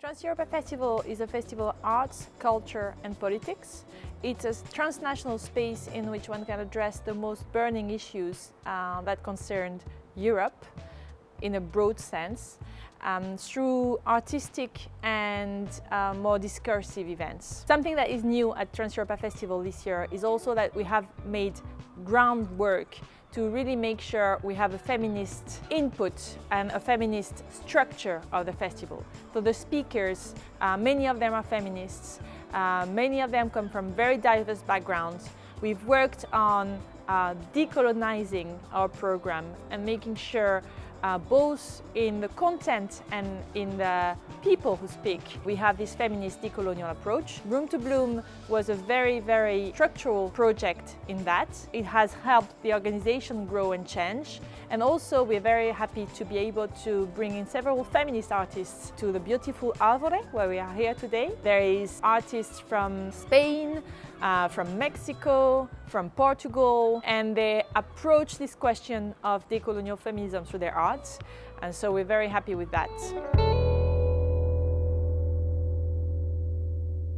Trans-Europa Festival is a festival of arts, culture and politics. It's a transnational space in which one can address the most burning issues uh, that concern Europe in a broad sense um, through artistic and uh, more discursive events. Something that is new at Trans-Europa Festival this year is also that we have made groundwork to really make sure we have a feminist input and a feminist structure of the festival. So the speakers, uh, many of them are feminists, uh, many of them come from very diverse backgrounds. We've worked on uh, decolonizing our program and making sure uh, both in the content and in the people who speak. We have this feminist decolonial approach. Room to Bloom was a very, very structural project in that. It has helped the organization grow and change. And also we're very happy to be able to bring in several feminist artists to the beautiful Alvore, where we are here today. There is artists from Spain, uh, from Mexico, from Portugal, and they approach this question of decolonial feminism through their And so we're very happy with that.